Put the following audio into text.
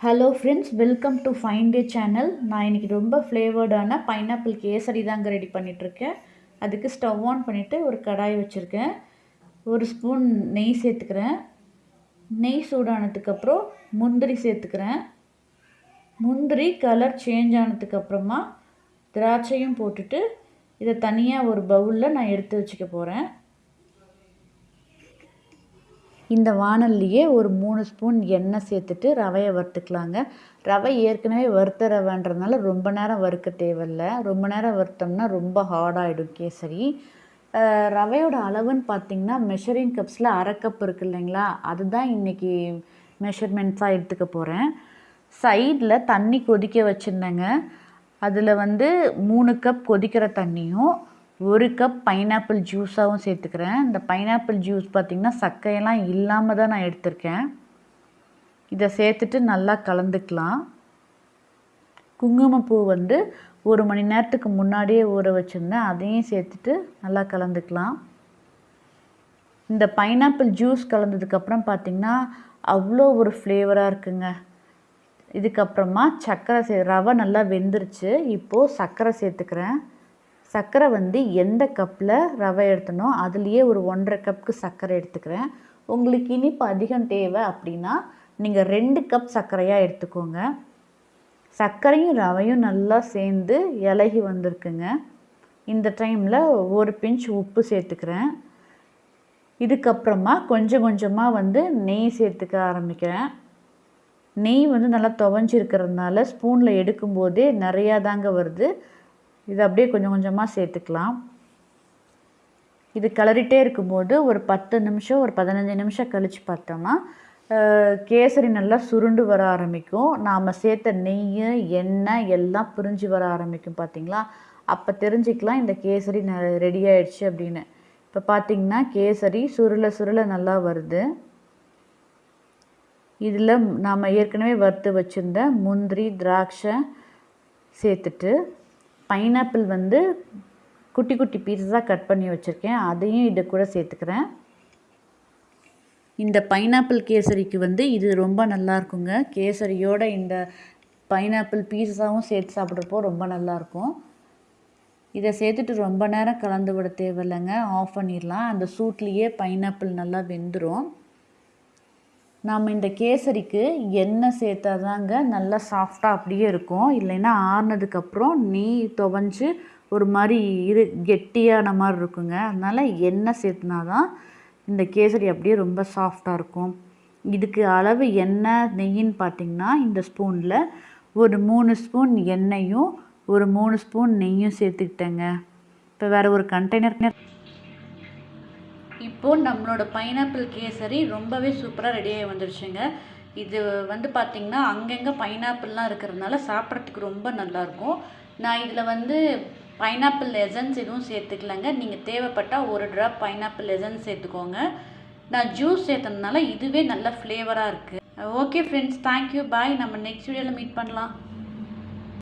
Hello friends welcome to fine day channel நான் இன்றைக்கி ரொம்ப ஃப்ளேவர்டான பைனாப்பிள் கேசரி தாங்க ரெடி பண்ணிகிட்ருக்கேன் அதுக்கு ஸ்டவ் ஆன் பண்ணிவிட்டு ஒரு கடாய் வச்சுருக்கேன். ஒரு ஸ்பூன் நெய் சேர்த்துக்கிறேன். நெய் சூடானதுக்கப்புறம் முந்திரி சேர்த்துக்கிறேன். முந்திரி கலர் சேஞ்ச் ஆனதுக்கப்புறமா திராட்சையும் போட்டுட்டு இதை தனியாக ஒரு பவுலில் நான் எடுத்து வச்சுக்க போகிறேன் இந்த வானல்லையே ஒரு மூணு ஸ்பூன் எண்ணெய் சேர்த்துட்டு ரவையை வறுத்துக்கலாங்க. ரவை ஏற்கனவே வறுத்த ரவைன்றதுனால ரொம்ப நேரம் வறுக்க தேவையில்ல. ரொம்ப நேரம் வறுத்தோம்னா ரொம்ப ஹார்டாகிடும் கேசரி. ரவையோட அளவுன்னு பார்த்திங்கன்னா மெஷரிங் கப்ஸில் அரை கப் இருக்குது இல்லைங்களா? அதுதான் இன்றைக்கி மெஷர்மெண்ட்ஸாக எடுத்துக்க போகிறேன் சைடில் தண்ணி கொதிக்க வச்சுருந்தேங்க. அதில் வந்து மூணு கப் கொதிக்கிற தண்ணியும் ஒரு கப் பைனாப்பிள் ஜூஸாகவும் சேர்த்துக்கிறேன். இந்த பைனாப்பிள் ஜூஸ் பார்த்திங்கன்னா சக்கையெல்லாம் இல்லாமல் தான் நான் எடுத்திருக்கேன். இதை சேர்த்துட்டு நல்லா கலந்துக்கலாம். குங்குமப்பூ வந்து ஒரு மணி நேரத்துக்கு முன்னாடியே ஊற வச்சுருந்தேன். அதையும் சேர்த்துட்டு நல்லா கலந்துக்கலாம். இந்த பைனாப்பிள் ஜூஸ் கலந்ததுக்கப்புறம் பார்த்திங்கன்னா அவ்வளோ ஒரு ஃப்ளேவராக இருக்குங்க. இதுக்கப்புறமா சர்க்கரை சே ரவை நல்லா வெந்துருச்சு. இப்போது சர்க்கரை சேர்த்துக்கிறேன். சர்க்கரை வந்து எந்த கப்பில் ரவை எடுத்தனோ அதுலேயே ஒரு ஒன்றரை கப்புக்கு சர்க்கரை எடுத்துக்கிறேன். உங்களுக்கு இனிப்பு அதிகம் தேவை அப்படின்னா நீங்கள் ரெண்டு கப் சர்க்கரையாக எடுத்துக்கோங்க. சர்க்கரையும் ரவையும் நல்லா சேர்ந்து இலகி வந்திருக்குங்க. இந்த டைமில் ஒரு பிஞ்ச் உப்பு சேர்த்துக்கிறேன். இதுக்கப்புறமா கொஞ்சம் கொஞ்சமாக வந்து நெய் சேர்த்துக்க ஆரம்பிக்கிறேன். நெய் வந்து நல்லா துவஞ்சிருக்கிறதுனால ஸ்பூனில் எடுக்கும்போதே நிறையா தாங்க வருது. இது அப்படியே கொஞ்சம் கொஞ்சமாக சேர்த்துக்கலாம். இது கிளறிட்டே இருக்கும்போது ஒரு பத்து நிமிஷம் ஒரு பதினஞ்சு நிமிஷம் கழித்து பார்த்தோம்னா கேசரி நல்லா சுருண்டு வர ஆரம்பிக்கும். நாம் சேர்த்த நெய் எண்ணெய் எல்லாம் பிரிஞ்சு வர ஆரம்பிக்கும் பார்த்திங்களா? அப்போ தெரிஞ்சுக்கலாம் இந்த கேசரி ந ரெடி ஆயிடுச்சு அப்படின்னு. இப்போ பார்த்திங்கன்னா கேசரி சுருள சுருள நல்லா வருது. இதில் நாம் ஏற்கனவே வறுத்து வச்சுருந்த முந்திரி திராட்சை சேர்த்துட்டு பைனாப்பிள் வந்து குட்டி குட்டி பீஸஸாக கட் பண்ணி வச்சுருக்கேன். அதையும் இது கூட சேர்த்துக்கிறேன். இந்த பைனாப்பிள் கேசரிக்கு வந்து இது ரொம்ப நல்லா இருக்குங்க. கேசரியோட இந்த பைனாப்பிள் பீஸஸாகவும் சேர்த்து சாப்பிட்றப்போ ரொம்ப நல்லாயிருக்கும் இதை சேர்த்துட்டு ரொம்ப நேரம் கலந்து விட தேவையில்லைங்க. ஆஃப் பண்ணிடலாம். அந்த சூட்லேயே பைனாப்பிள் நல்லா வெந்துடும் நம்ம இந்த கேசரிக்கு எண்ணெய் சேர்த்தா தாங்க நல்லா சாஃப்டாக அப்படியே இருக்கும். இல்லைன்னா ஆறுனதுக்கப்புறம் நெய் துவஞ்சி ஒரு மாதிரி இரு கெட்டியான மாதிரி இருக்குங்க. அதனால் எண்ணெய் சேர்த்துனா தான் இந்த கேசரி அப்படியே ரொம்ப சாஃப்டாக இருக்கும். இதுக்கு அளவு எண்ணெய் நெய்யின்னு பார்த்திங்கன்னா இந்த ஸ்பூனில் ஒரு மூணு ஸ்பூன் எண்ணெயும் ஒரு மூணு ஸ்பூன் நெய்யும் சேர்த்துக்கிட்டேங்க. இப்போ வேறு ஒரு கண்டெய்னர் இப்போது நம்மளோட பைனாப்பிள் கேசரி ரொம்பவே சூப்பராக ரெடியாகி வந்துடுச்சுங்க இது வந்து பார்த்திங்கன்னா அங்கங்கே பைனாப்பிள்லாம் இருக்கிறதுனால சாப்பிட்றதுக்கு ரொம்ப நல்லாயிருக்கும் நான் இதில் வந்து பைனாப்பிள் எசன்ஸ் எதுவும் சேர்த்துக்கலங்க. நீங்கள் தேவைப்பட்டால் ஒரு ட்ராப் பைனாப்பிள் எசன்ஸ் சேர்த்துக்கோங்க. நான் ஜூஸ் சேர்த்ததுனால இதுவே நல்ல ஃப்ளேவராக இருக்குது ஓகே ஃப்ரெண்ட்ஸ் தேங்க்யூ பாய் நம்ம நெக்ஸ்ட் வீடியோவில் மீட் பண்ணலாம்.